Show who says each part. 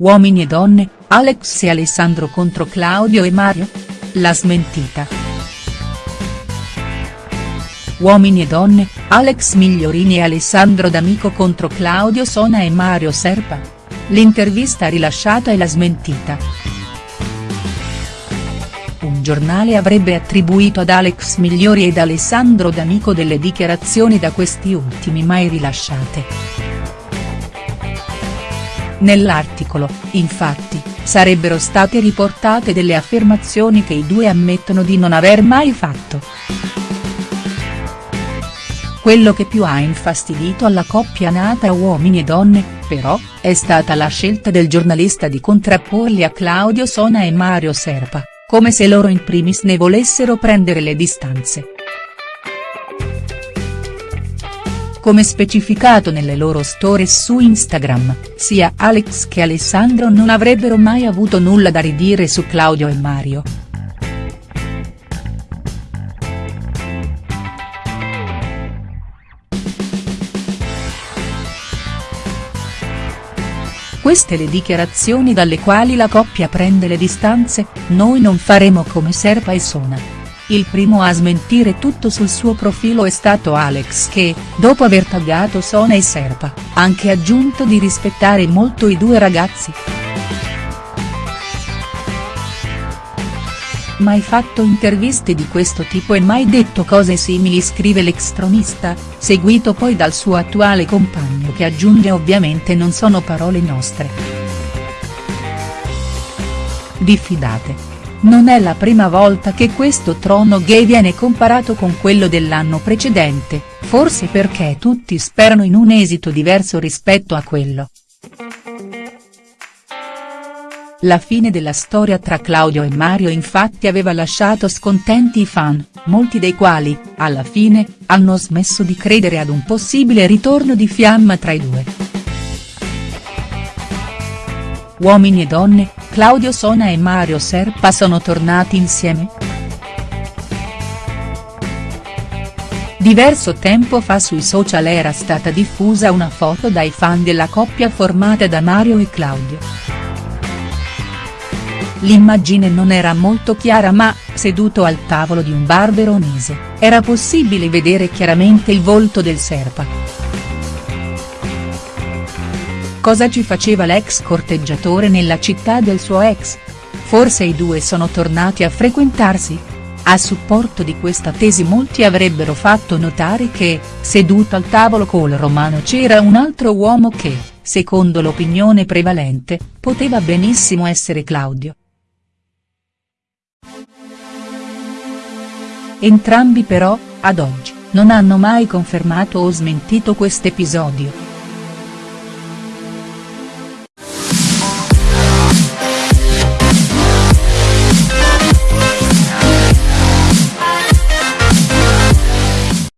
Speaker 1: Uomini e donne, Alex e Alessandro contro Claudio e Mario? La smentita. Uomini e donne, Alex Migliorini e Alessandro D'Amico contro Claudio Sona e Mario Serpa? L'intervista rilasciata e la smentita. Un giornale avrebbe attribuito ad Alex Migliori ed Alessandro D'Amico delle dichiarazioni da questi ultimi mai rilasciate. Nell'articolo, infatti, sarebbero state riportate delle affermazioni che i due ammettono di non aver mai fatto. Quello che più ha infastidito alla coppia nata uomini e donne, però, è stata la scelta del giornalista di contrapporli a Claudio Sona e Mario Serpa, come se loro in primis ne volessero prendere le distanze. Come specificato nelle loro stories su Instagram, sia Alex che Alessandro non avrebbero mai avuto nulla da ridire su Claudio e Mario. Queste le dichiarazioni dalle quali la coppia prende le distanze, noi non faremo come Serpa e Sona. Il primo a smentire tutto sul suo profilo è stato Alex che, dopo aver taggato Sona e Serpa, ha anche aggiunto di rispettare molto i due ragazzi. Mai fatto interviste di questo tipo e mai detto cose simili scrive l'extronista, seguito poi dal suo attuale compagno che aggiunge ovviamente non sono parole nostre. Diffidate. Non è la prima volta che questo trono gay viene comparato con quello dell'anno precedente, forse perché tutti sperano in un esito diverso rispetto a quello. La fine della storia tra Claudio e Mario infatti aveva lasciato scontenti i fan, molti dei quali, alla fine, hanno smesso di credere ad un possibile ritorno di fiamma tra i due. Uomini e donne, Claudio Sona e Mario Serpa sono tornati insieme?. Diverso tempo fa sui social era stata diffusa una foto dai fan della coppia formata da Mario e Claudio. L'immagine non era molto chiara ma, seduto al tavolo di un bar veronese, era possibile vedere chiaramente il volto del Serpa. Cosa ci faceva l'ex corteggiatore nella città del suo ex? Forse i due sono tornati a frequentarsi? A supporto di questa tesi molti avrebbero fatto notare che, seduto al tavolo col romano c'era un altro uomo che, secondo l'opinione prevalente, poteva benissimo essere Claudio. Entrambi però, ad oggi, non hanno mai confermato o smentito quest'episodio.